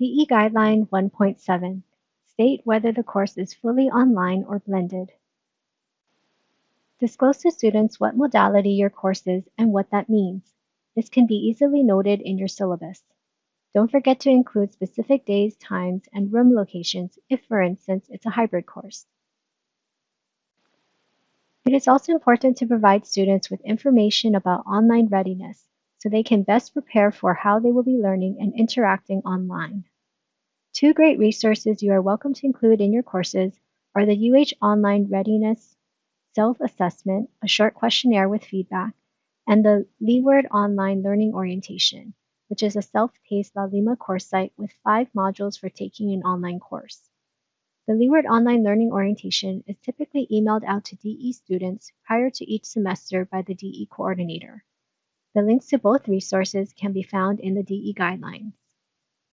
DE Guideline 1.7 State whether the course is fully online or blended. Disclose to students what modality your course is and what that means. This can be easily noted in your syllabus. Don't forget to include specific days, times, and room locations if, for instance, it's a hybrid course. It is also important to provide students with information about online readiness so they can best prepare for how they will be learning and interacting online. Two great resources you are welcome to include in your courses are the UH Online Readiness Self-Assessment, a short questionnaire with feedback, and the Leeward Online Learning Orientation, which is a self-paced Laulima course site with five modules for taking an online course. The Leeward Online Learning Orientation is typically emailed out to DE students prior to each semester by the DE coordinator. The links to both resources can be found in the DE guidelines.